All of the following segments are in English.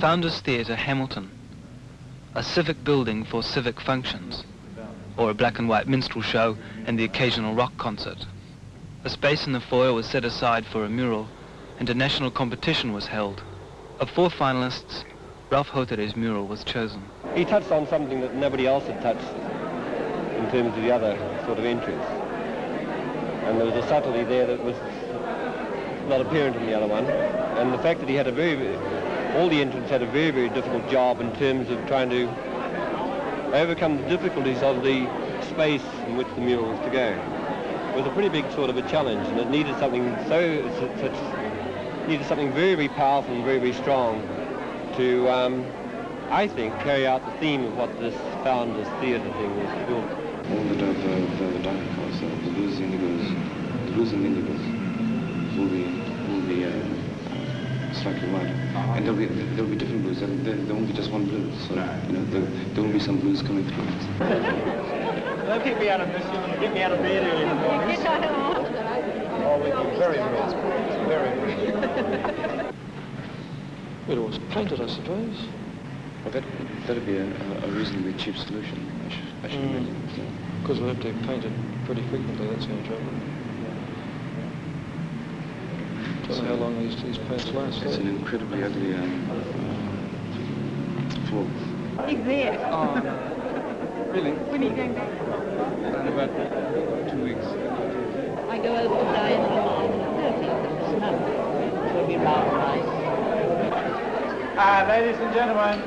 Founders Theatre, Hamilton, a civic building for civic functions, or a black and white minstrel show and the occasional rock concert. A space in the foyer was set aside for a mural, and a national competition was held. Of four finalists, Ralph Hotere's mural was chosen. He touched on something that nobody else had touched in terms of the other sort of entries. And there was a subtlety there that was not apparent in the other one. And the fact that he had a very, all the entrants had a very, very difficult job in terms of trying to overcome the difficulties of the space in which the mule was to go. It was a pretty big sort of a challenge, and it needed something so, such, needed something very, very powerful and very, very strong to, um, I think, carry out the theme of what this Founders Theatre thing was built. All that I've, uh, I've done for ourselves, the indigos, the and uh, slightly wider. And there'll be, there'll be different blues. There, there, there won't be just one blues. So, you know, there, there will be some blues coming through. Don't keep me out of this. You'll get me out of bed early in the morning. Oh, we'd be very, very, very. It was painted, I suppose. Well, that, that'd be a, a reasonably cheap solution, I should, I should Mm. imagine. So. Because we'll have to paint it pretty frequently, that's the only trouble. Don't know how long these, these paints last. It's eh? an incredibly ugly um, floor. He's there. Really? When are you going back? In about two weeks. I go over to Diana on the 30th of this month. It will be rather nice. Ah, ladies and gentlemen.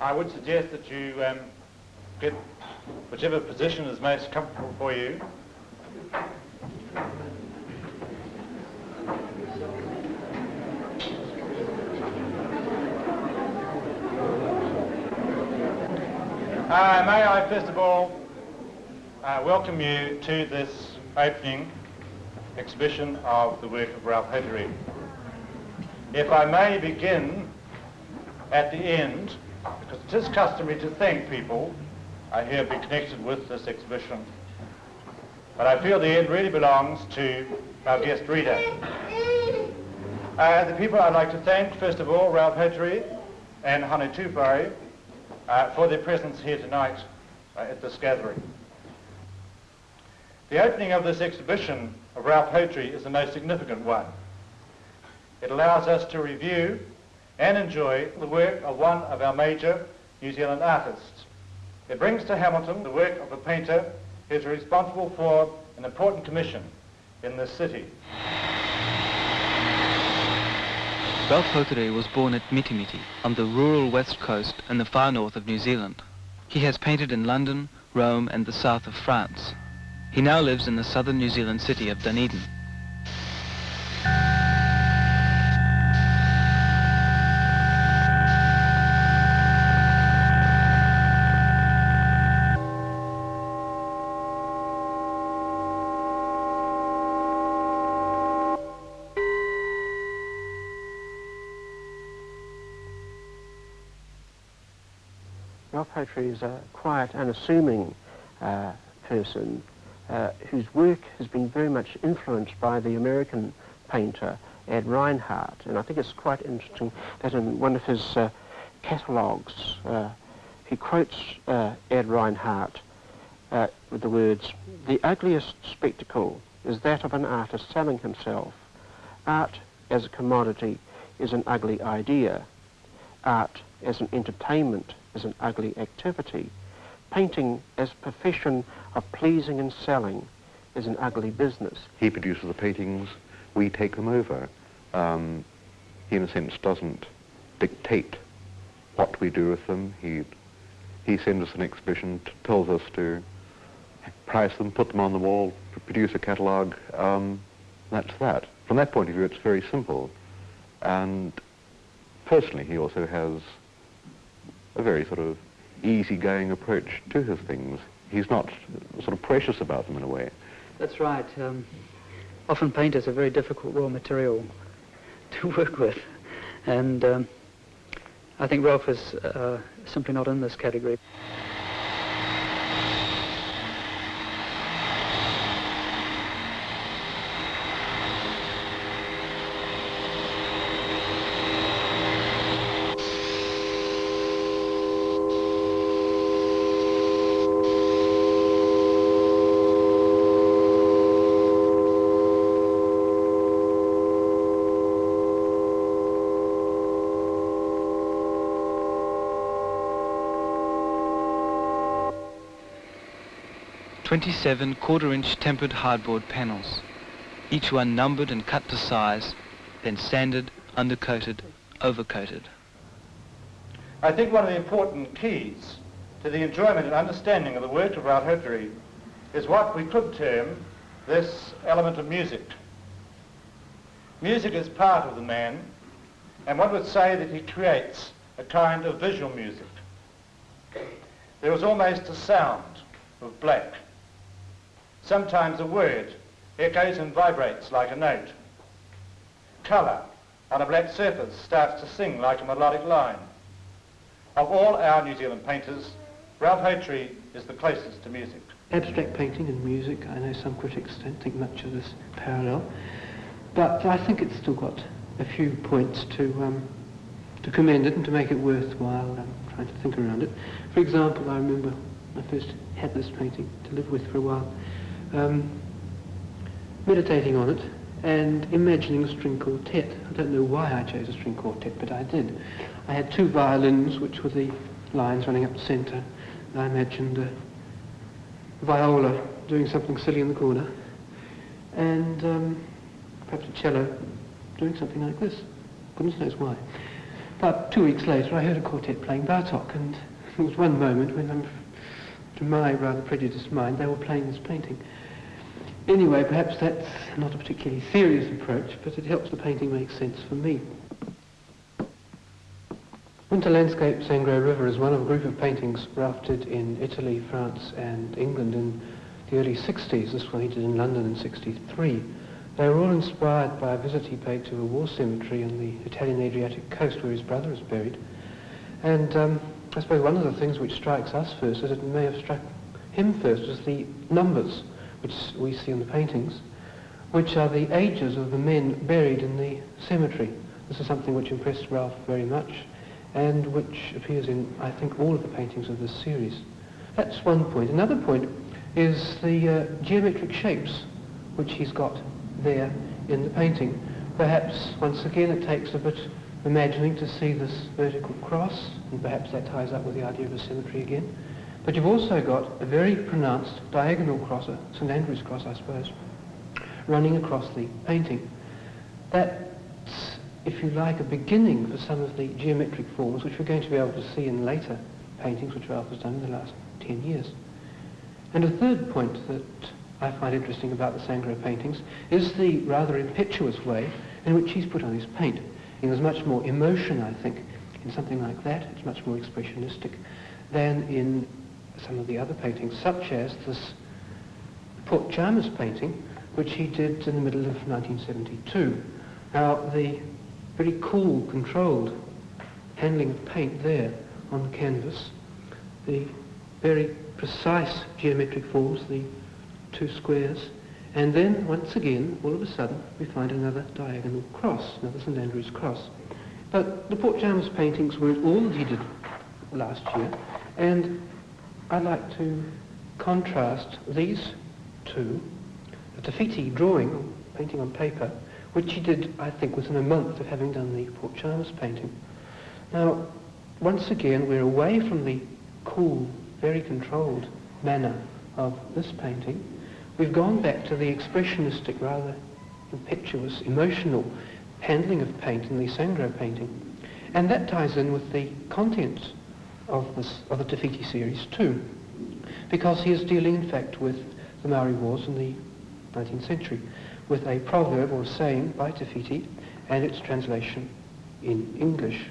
I would suggest that you um, get whichever position is most comfortable for you. Uh, may I first of all uh, welcome you to this opening exhibition of the work of Ralph Hotere. If I may begin at the end, because it is customary to thank people I hear be connected with this exhibition, but I feel the end really belongs to our guest reader. Uh, the people I'd like to thank, first of all, Ralph Hotere and Hone Tuwhare, uh, for their presence here tonight uh, at this gathering. The opening of this exhibition of Ralph Hotere is the most significant one. It allows us to review and enjoy the work of one of our major New Zealand artists. It brings to Hamilton the work of a painter who is responsible for an important commission in this city. Ralph Hotere was born at Mitimiti on the rural west coast and the far north of New Zealand. He has painted in London, Rome and the south of France. He now lives in the southern New Zealand city of Dunedin. Hotere is a quiet, unassuming uh, person uh, whose work has been very much influenced by the American painter Ad Reinhardt. And I think it's quite interesting that in one of his uh, catalogues, uh, he quotes uh, Ad Reinhardt uh, with the words, the ugliest spectacle is that of an artist selling himself. Art as a commodity is an ugly idea. Art as an entertainment is an ugly activity. Painting as profession of pleasing and selling is an ugly business. He produces the paintings, we take them over. Um, he, in a sense, doesn't dictate what we do with them. He, he sends us an exhibition, tells us to price them, put them on the wall, produce a catalogue. Um, that's that. From that point of view, it's very simple. And personally, he also has a very sort of easygoing approach to his things. He's not sort of precious about them in a way. That's right. Um, often paint is a very difficult raw material to work with. And um, I think Ralph is uh, simply not in this category. 27 quarter-inch tempered hardboard panels, each one numbered and cut to size, then sanded, undercoated, overcoated. I think one of the important keys to the enjoyment and understanding of the work of Ralph Hotere is what we could term this element of music. Music is part of the man, and one would say that he creates a kind of visual music. There was almost a sound of black. Sometimes a word echoes and vibrates like a note. Colour on a black surface starts to sing like a melodic line. Of all our New Zealand painters, Ralph Hotere is the closest to music. Abstract painting and music, I know some critics don't think much of this parallel, but I think it's still got a few points to, um, to commend it and to make it worthwhile um, trying to think around it. For example, I remember I first had this painting to live with for a while, um, meditating on it and imagining a string quartet. I don't know why I chose a string quartet, but I did. I had two violins, which were the lines running up the centre. I imagined a viola doing something silly in the corner, and um, perhaps a cello doing something like this. Goodness knows why. About two weeks later, I heard a quartet playing Bartok, and there was one moment when, um, to my rather prejudiced mind, they were playing this painting. Anyway, perhaps that's not a particularly serious approach, but it helps the painting make sense for me. Winter Landscape Sangro River is one of a group of paintings did in Italy, France and England in the early 60s. This one he did in London in 63. They were all inspired by a visit he paid to a war cemetery on the Italian Adriatic coast where his brother is buried. And um, I suppose one of the things which strikes us first, as it may have struck him first, is the numbers which we see in the paintings, which are the ages of the men buried in the cemetery. This is something which impressed Ralph very much and which appears in, I think, all of the paintings of this series. That's one point. Another point is the uh, geometric shapes which he's got there in the painting. Perhaps, once again, it takes a bit imagining to see this vertical cross, and perhaps that ties up with the idea of a symmetry again. But you've also got a very pronounced diagonal crosser, St Andrew's cross, I suppose, running across the painting. That's, if you like, a beginning for some of the geometric forms which we're going to be able to see in later paintings which Ralph has done in the last 10 years. And a third point that I find interesting about the Sangro paintings is the rather impetuous way in which he's put on his paint. There's much more emotion, I think, in something like that. It's much more expressionistic than in some of the other paintings, such as this Port Chalmers painting, which he did in the middle of 1972. Now, the very cool, controlled handling of paint there on the canvas, the very precise geometric forms, the two squares, and then once again, all of a sudden, we find another diagonal cross, another St Andrew's cross. But the Port Chalmers paintings weren't all that he did last year, and I'd like to contrast these two, the Te drawing, painting on paper, which he did, I think, within a month of having done the Port Chalmers painting. Now, once again, we're away from the cool, very controlled manner of this painting. We've gone back to the expressionistic, rather impetuous, emotional handling of paint in the Sangro painting. And that ties in with the contents of, this, of the Te Whiti series too, because he is dealing, in fact, with the Maori Wars in the 19th century, with a proverb or saying by Te Whiti and its translation in English.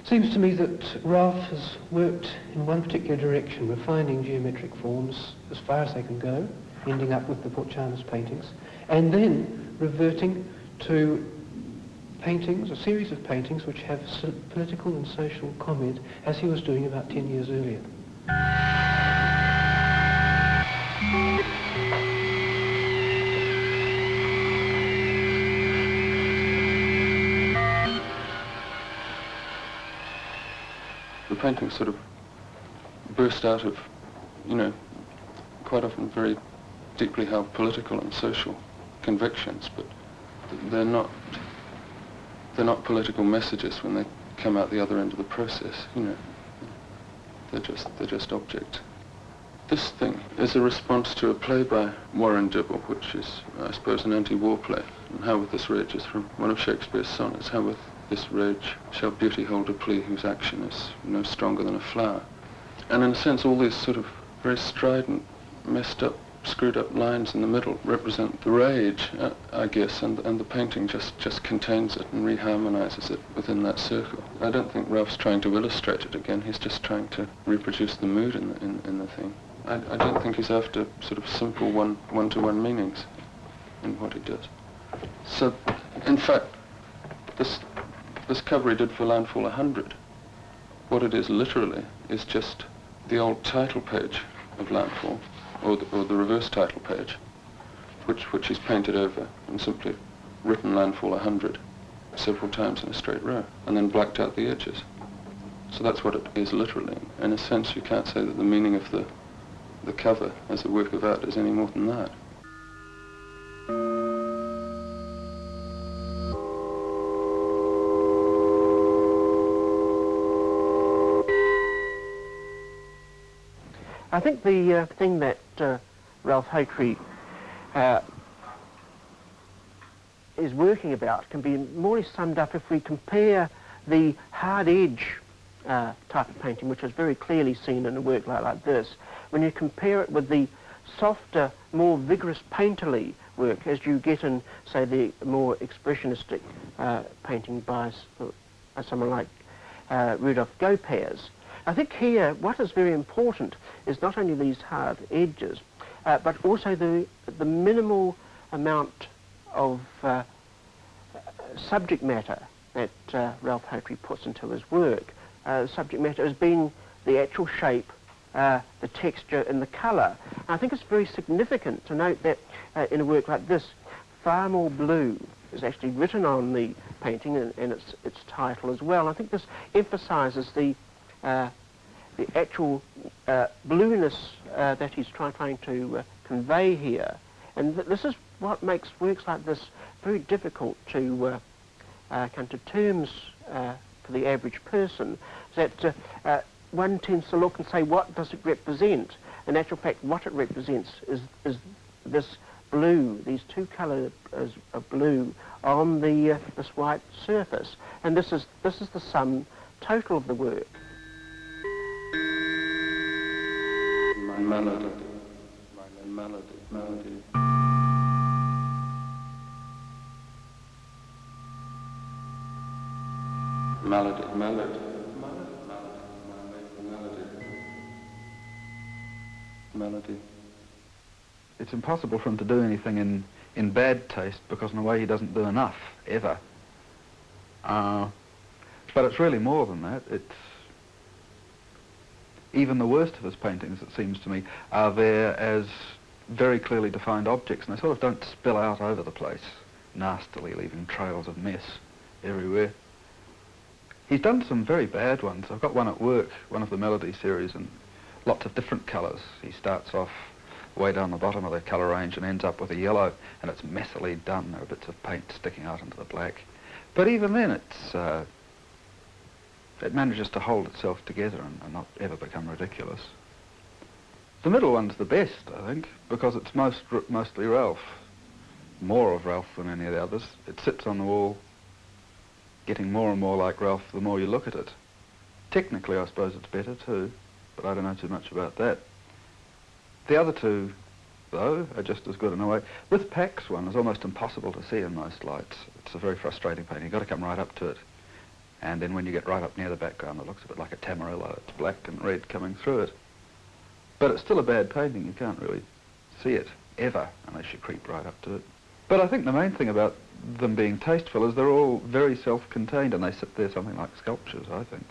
It seems to me that Ralph has worked in one particular direction, refining geometric forms as far as they can go, ending up with the Port Chalmers paintings, and then reverting to paintings, a series of paintings which have political and social comment, as he was doing about 10 years earlier. The paintings sort of burst out of, you know, quite often very deeply held political and social convictions, but they're not they're not political messages when they come out the other end of the process. You know, they're just they're just object This thing is a response to a play by Warren Dibble, which is, I suppose, an anti-war play. And how with this rage is from one of Shakespeare's sonnets. How with this rage shall beauty hold a plea whose action is no stronger than a flower. And in a sense, all these sort of very strident, messed up screwed up lines in the middle represent the rage, uh, I guess, and, and the painting just, just contains it and reharmonizes it within that circle. I don't think Ralph's trying to illustrate it again, he's just trying to reproduce the mood in the, in, in the thing. I, I don't think he's after sort of simple one, one-to-one meanings in what he does. So, in fact, this, this cover he did for Landfall 100, what it is literally is just the old title page of Landfall or the, or the reverse title page, which, which he's painted over and simply written Landfall 100 several times in a straight row, and then blacked out the edges. So that's what it is literally. In a sense, you can't say that the meaning of the, the cover as a work of art is any more than that. I think the uh, thing that uh, Ralph Hotere uh, is working about can be more summed up if we compare the hard edge uh, type of painting, which is very clearly seen in a work like, like this, when you compare it with the softer, more vigorous painterly work as you get in, say, the more expressionistic uh, painting by uh, someone like Rudolf Gopas. I think here what is very important is not only these hard edges, uh, but also the, the minimal amount of uh, subject matter that uh, Ralph Hotere puts into his work. Uh, subject matter as being the actual shape, uh, the texture and the colour. I think it's very significant to note that uh, in a work like this, far more blue is actually written on the painting and, and its, its title as well. I think this emphasises the uh, the actual uh, blueness uh, that he's try trying to uh, convey here. And th this is what makes works like this very difficult to uh, uh, come to terms uh, for the average person. That one tends to look and say, what does it represent? In actual fact, what it represents is, is this blue, these two colours of blue on the this white surface. And this is, this is the sum total of the work. Melody, melody, melody. Melody, melody, melody, melody. It's impossible for him to do anything in, in bad taste because in a way he doesn't do enough, ever. Uh, but it's really more than that. It's even the worst of his paintings, it seems to me, are there as very clearly defined objects, and they sort of don't spill out over the place nastily, leaving trails of mess everywhere. He's done some very bad ones. I've got one at work, one of the Melody series, and lots of different colours. He starts off way down the bottom of the colour range and ends up with a yellow, and it's messily done. There are bits of paint sticking out into the black. But even then, it's uh, it manages to hold itself together and, and, not ever become ridiculous. The middle one's the best, I think, because it's most mostly Ralph. More of Ralph than any of the others. It sits on the wall, getting more and more like Ralph the more you look at it. Technically, I suppose it's better too, but I don't know too much about that. The other two, though, are just as good in a way. With Pack's one, it's almost impossible to see in most lights. It's a very frustrating painting. You've got to come right up to it. And then when you get right up near the background, it looks a bit like a tamarillo. It's black and red coming through it. But it's still a bad painting. You can't really see it, ever, unless you creep right up to it. But I think the main thing about them being tasteful is they're all very self-contained and they sit there something like sculptures, I think.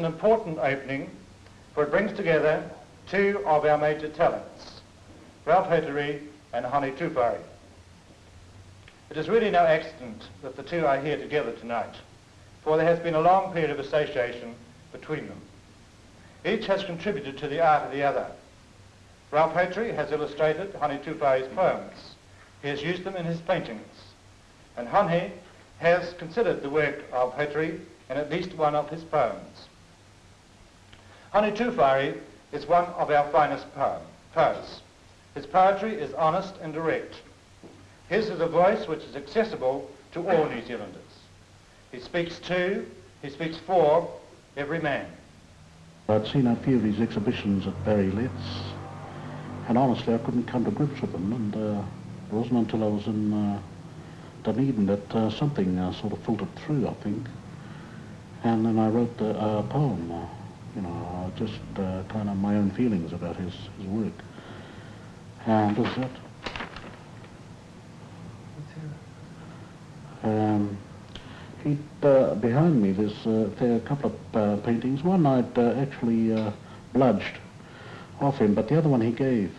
An important opening, for it brings together two of our major talents, Ralph Hotere and Hone Tuwhare. It is really no accident that the two are here together tonight, for there has been a long period of association between them. Each has contributed to the art of the other. Ralph Hotere has illustrated Hone Tuwhare's poems. He has used them in his paintings. And Hone has considered the work of Hotere in at least one of his poems. Hone Tuwhare is one of our finest poem, poets. His poetry is honest and direct. His is a voice which is accessible to all New Zealanders. He speaks to, he speaks for every man. I'd seen a few of his exhibitions at Barry Lett's, and honestly I couldn't come to grips with them, and uh, it wasn't until I was in uh, Dunedin that uh, something uh, sort of filtered through, I think. And then I wrote a, a poem, uh, you know, just uh, kind of my own feelings about his, his work. And this is it. Um, he, uh, behind me, there's uh, there a couple of uh, paintings. One I'd uh, actually uh, bludged off him, but the other one he gave.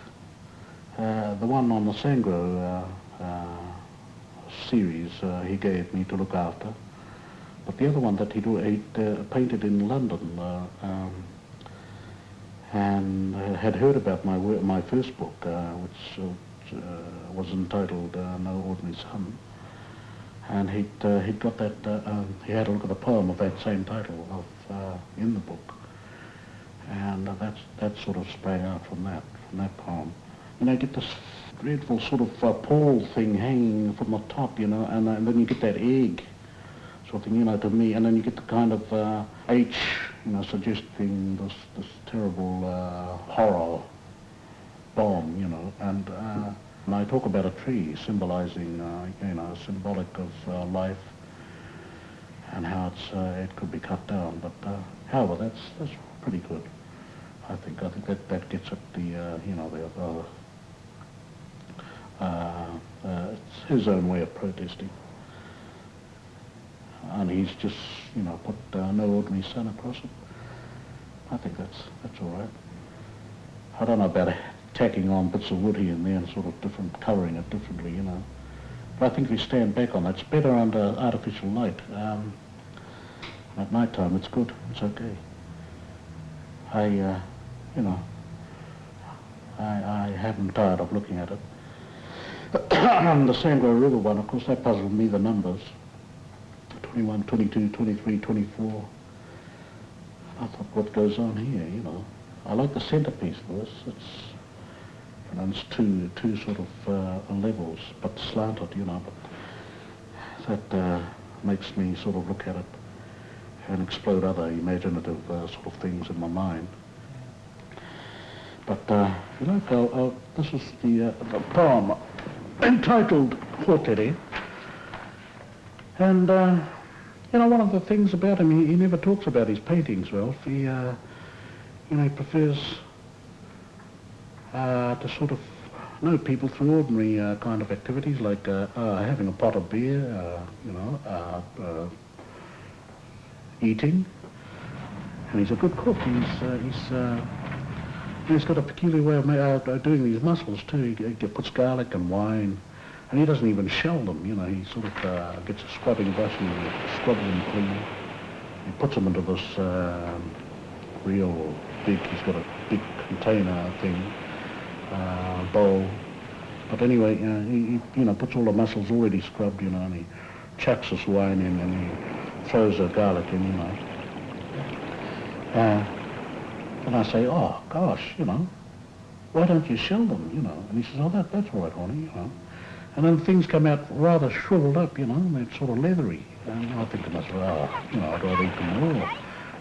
Uh, the one on the Sangro uh, uh, series uh, he gave me to look after. But the other one that he'd, he'd uh, painted in London uh, um, and uh, had heard about my work, my first book, uh, which uh, uh, was entitled No Ordinary Son. And he'd, he'd got that, um, he had a look at the poem of that same title of, in the book. And that's, that sort of sprang out from that, from that poem. And I get this dreadful sort of uh, pole thing hanging from the top, you know, and, and then you get that egg sort of thing, you know, to me, and then you get the kind of uh, H, you know, suggesting this, this terrible uh, horror bomb, you know, and, uh, and I talk about a tree symbolizing, uh, you know, symbolic of uh, life and how it's, uh, it could be cut down, but however, that's, that's pretty good. I think, I think that, that gets at the, you know, the, uh, it's his own way of protesting. And he's just, you know, put uh, no ordinary son across it. I think that's, that's all right. I don't know about tacking on bits of wood here and there and sort of different, covering it differently, you know. But I think you stand back on that, it's better under artificial light. Um, at night time, it's good, it's okay. I, uh, you know, I, I haven't tired of looking at it. the Sangro River one, of course, that puzzled me, the numbers. 21, 22, 23, 24. I thought, what goes on here, you know? I like the centerpiece for this. It's, you know, it's two, two sort of uh, levels, but slanted, you know. But that uh, makes me sort of look at it and explode other imaginative uh, sort of things in my mind. But, uh, you know, I'll, this is the, uh, the poem entitled Hotere. And, uh, you know, one of the things about him, he, he never talks about his paintings, Ralph. He, uh, you know, prefers uh, to sort of know people through ordinary uh, kind of activities like uh, uh, having a pot of beer, uh, you know, eating. And he's a good cook. He's, he's, he's got a peculiar way of doing these mussels too. He, he puts garlic and wine, and he doesn't even shell them. You know, he sort of uh, gets a scrubbing brush and scrubs them clean. He puts them into this uh, real big. He's got a big container thing, uh, bowl. But anyway, uh, he, he, you know, puts all the mussels already scrubbed, you know, and he chucks this wine in and he throws the garlic in, you know. Uh, and I say, oh, gosh, you know, why don't you shell them, you know? And he says, oh, that, that's all right, honey, you know. And then things come out rather shriveled up, you know, and they're sort of leathery. And I think to myself, oh, you know, I'd rather eat them raw.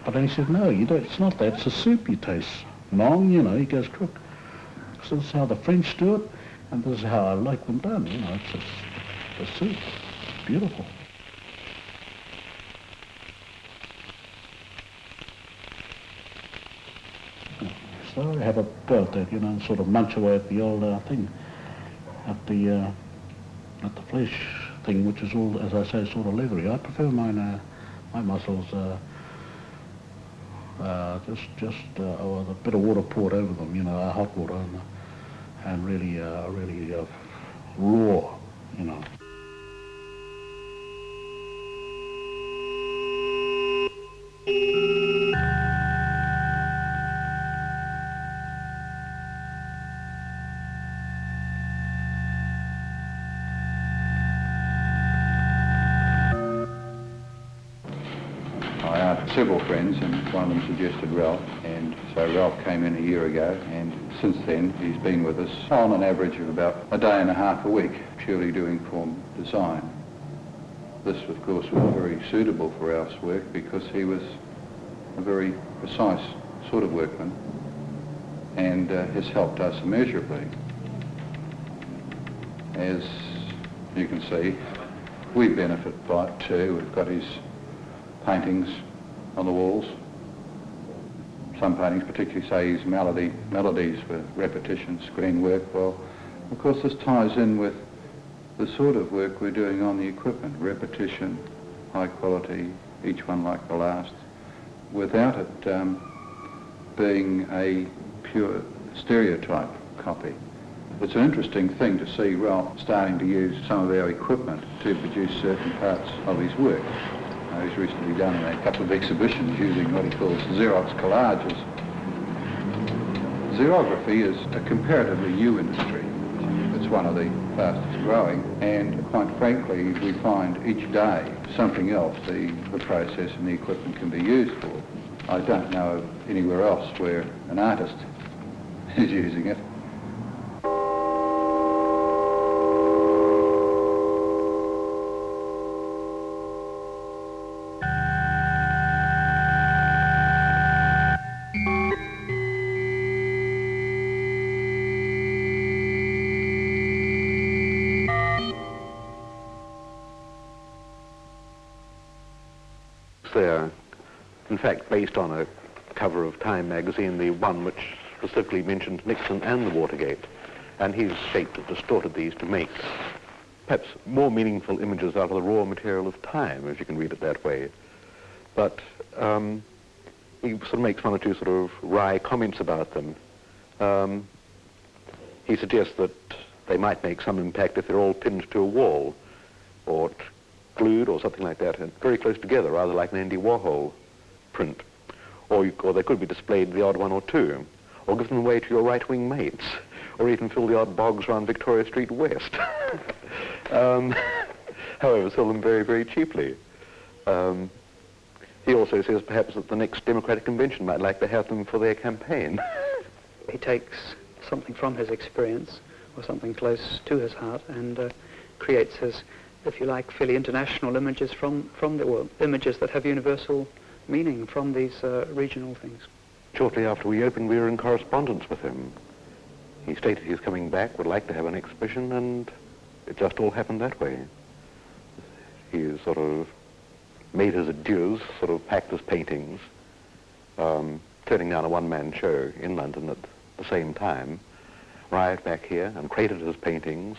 But then he said, no, you don't, it's not that, it's a soup you taste. Long, you know, he goes, cook. So this is how the French do it, and this is how I like them done, you know, it's a, a soup. Beautiful. So I have a go at that, you know, and sort of munch away at the old uh, thing, at the uh, at the flesh thing, which is all, as I say, sort of leathery. I prefer mine, uh, my mussels, uh, uh, just just a bit of water poured over them, you know, hot water, and, and really, uh, really uh, raw, you know. Several friends and one of them suggested Ralph and so Ralph came in a year ago and since then he's been with us on an average of about a day and a half a week purely doing form design. This of course was very suitable for Ralph's work because he was a very precise sort of workman and uh, has helped us immeasurably. As you can see, we benefit by it too. We've got his paintings on the walls. Some paintings, particularly say his melody, melodies for repetition, screen work. Well, of course this ties in with the sort of work we're doing on the equipment, repetition, high quality, each one like the last, without it um, being a pure stereotype copy. It's an interesting thing to see Ralph starting to use some of our equipment to produce certain parts of his work. Uh, he's recently done a couple of exhibitions using what he calls Xerox collages. Xerography is a comparatively new industry. It's one of the fastest growing and quite frankly we find each day something else the, the process and the equipment can be used for. I don't know of anywhere else where an artist is using it. Magazine, the one which specifically mentioned Nixon and the Watergate. And he's shaped and distorted these to make perhaps more meaningful images out of the raw material of time, if you can read it that way. But um, he sort of makes one or two sort of wry comments about them. Um, he suggests that they might make some impact if they're all pinned to a wall or glued or something like that, and very close together, rather like an Andy Warhol print. Or, you, or they could be displayed the odd one or two, or given away to your right-wing mates, or even fill the odd bogs around Victoria Street West. um, however, sell them very, very cheaply. Um, he also says perhaps that the next Democratic Convention might like to have them for their campaign. he takes something from his experience, or something close to his heart, and uh, creates his, if you like, fairly international images from, from the world, images that have universal meaning from these uh, regional things. Shortly after we opened, we were in correspondence with him. He stated he was coming back, would like to have an exhibition, and it just all happened that way. He sort of made his adieus, sort of packed his paintings, um, turning down a one-man show in London at the same time, arrived back here and crated his paintings.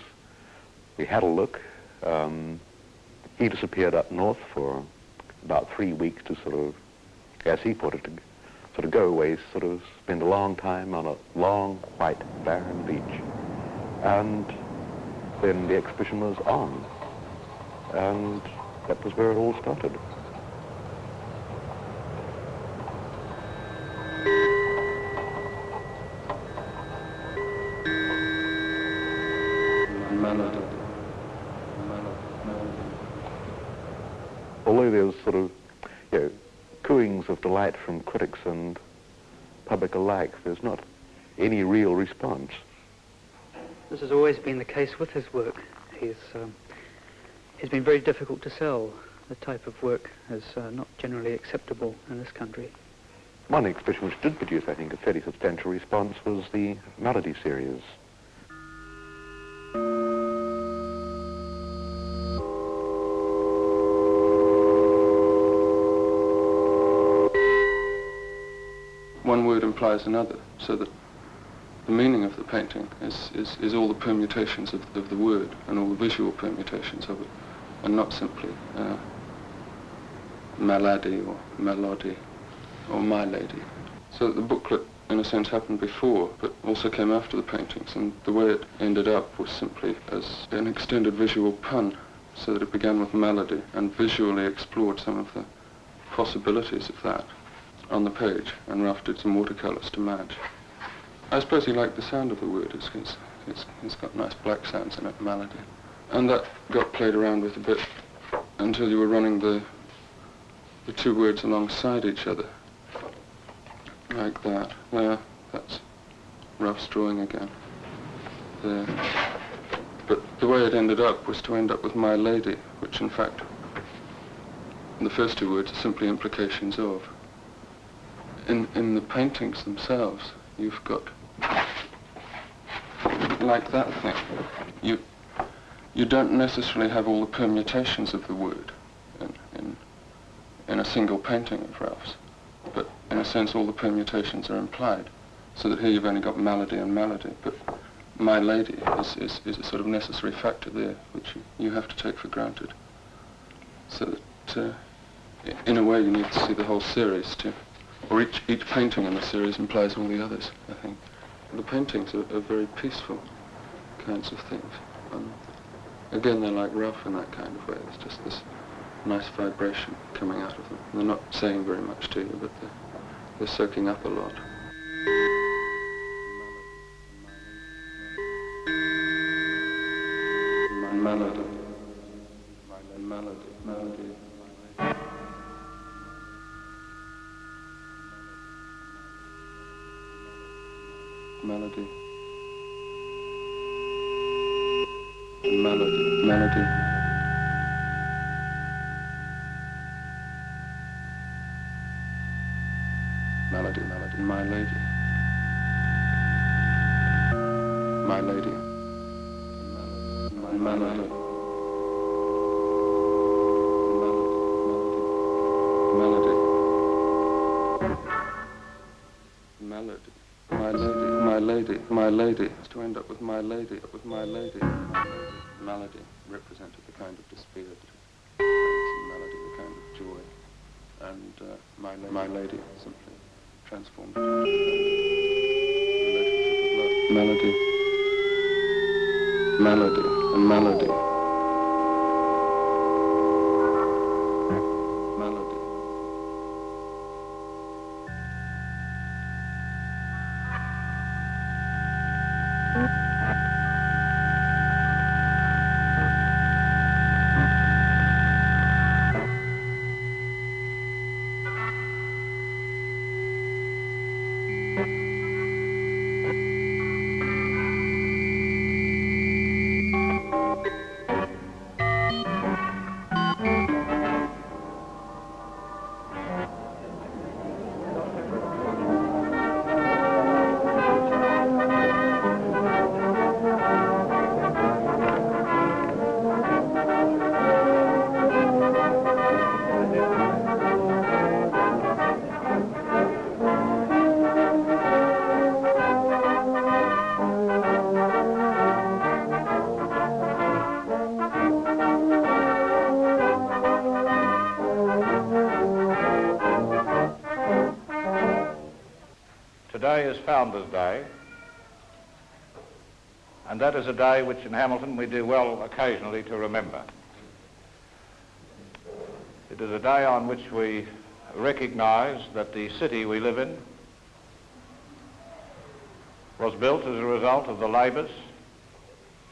We had a look. Um, he disappeared up north for about three weeks to sort of, as he put it, to sort of go away, sort of spend a long time on a long, white, barren beach. And then the exhibition was on. And that was where it all started. Although there was sort of, you know, from critics and public alike, there's not any real response. This has always been the case with his work. He's, um, he's been very difficult to sell. The type of work is uh, not generally acceptable in this country. One exhibition which did produce, I think, a fairly substantial response was the Melody series. Another, so that the meaning of the painting is, is, is all the permutations of, of the word and all the visual permutations of it, and not simply uh, malady or melody or my lady. So the booklet in a sense, happened before, but also came after the paintings. And the way it ended up was simply as an extended visual pun, so that it began with melody and visually explored some of the possibilities of that on the page, and Ralph did some watercolours to match. I suppose he liked the sound of the word. It's, it's, it's, it's got nice black sounds in it, melody. And that got played around with a bit until you were running the, the two words alongside each other. Like that. There, that's Ralph's drawing again. There. But the way it ended up was to end up with My Lady, which in fact, the first two words are simply implications of. In, in the paintings themselves, you've got like that thing. You, you don't necessarily have all the permutations of the word in, in, in a single painting of Ralph's, but in a sense all the permutations are implied, so that here you've only got melody and melody, but my lady is, is, is a sort of necessary factor there, which you, you have to take for granted. So that, uh, in a way, you need to see the whole series too. Or each, each painting in the series implies all the others, I think. The paintings are, are very peaceful kinds of things. Um, again, they're like Ralph in that kind of way. There's just this nice vibration coming out of them. They're not saying very much to you, but they're, they're soaking up a lot. Melody. Melody. Melody. Melody. Melody. Melody. Melody, melody, my lady. My lady. My melody. Up with my lady, with my lady. Melody represented the kind of despair that melody, the kind of joy. And uh, my, la my lady simply transformed it. Relationship. Melody. Melody and. Melody. Today is Founders' Day, and that is a day which in Hamilton we do well occasionally to remember. It is a day on which we recognise that the city we live in was built as a result of the labours,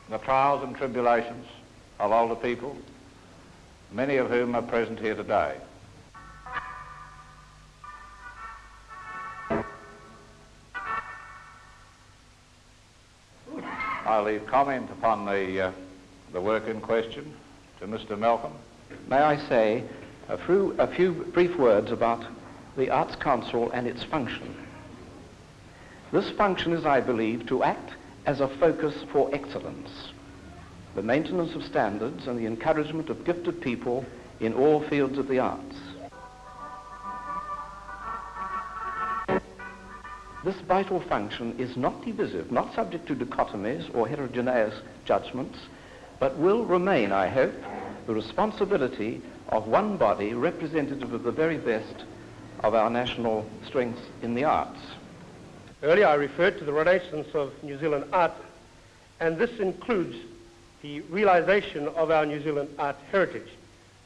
the trials and tribulations of older people, many of whom are present here today. Comment upon the, uh, the work in question to Mr. Malcolm. May I say a few, a few brief words about the Arts Council and its function. This function is, I believe, to act as a focus for excellence, the maintenance of standards and the encouragement of gifted people in all fields of the arts. This vital function is not divisive, not subject to dichotomies or heterogeneous judgments, but will remain, I hope, the responsibility of one body representative of the very best of our national strengths in the arts. Earlier I referred to the Renaissance of New Zealand art, and this includes the realization of our New Zealand art heritage.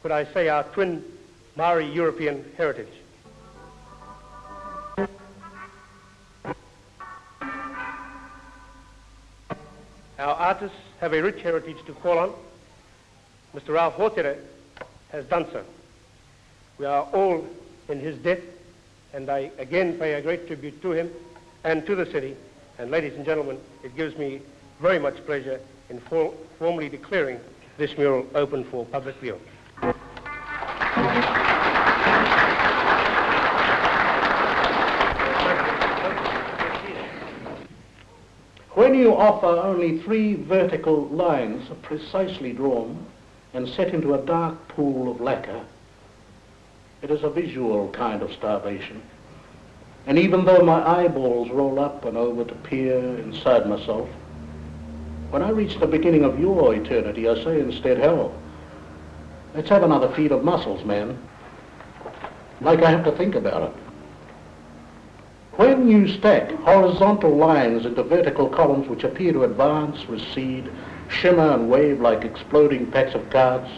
Could I say our twin Maori European heritage? Our artists have a rich heritage to call on. Mr. Ralph Hōtere has done so. We are all in his debt, and I again pay a great tribute to him and to the city. And ladies and gentlemen, it gives me very much pleasure in for formally declaring this mural open for public view. You offer only three vertical lines precisely drawn and set into a dark pool of lacquer, it is a visual kind of starvation. And even though my eyeballs roll up and over to peer inside myself, when I reach the beginning of your eternity, I say instead, hell, let's have another feed of mussels, man. Like I have to think about it. When you stack horizontal lines into vertical columns which appear to advance, recede, shimmer and wave like exploding packs of cards,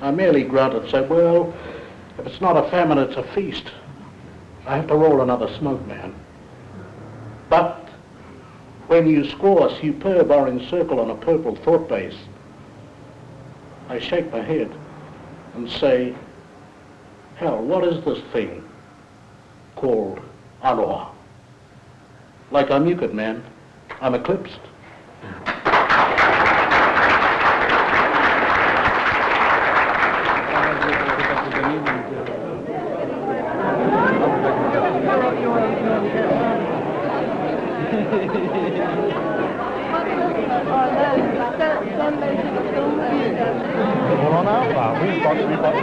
I merely grunt and say, well, if it's not a famine, it's a feast. I have to roll another smoke, man. But when you score a superb orange circle on a purple thought base, I shake my head and say, hell, what is this thing called aloha? Like I'm Euclid, man. I'm eclipsed.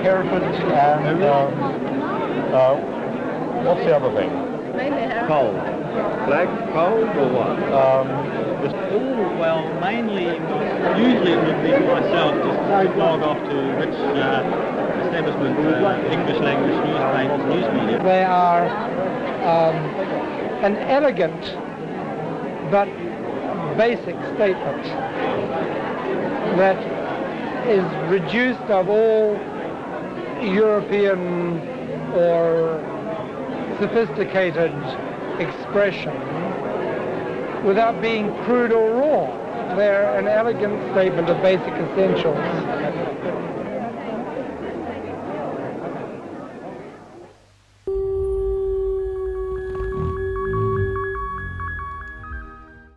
Hereford and, uh, uh, what's the other thing? Coal. Black cold or what? Um, oh, well, mainly, usually it would be myself, just log off to which uh, establishment, uh, English language newspapers, news media. They are um, an elegant but basic statement that is reduced of all European or sophisticated expression without being crude or raw. They're an elegant statement of basic essentials.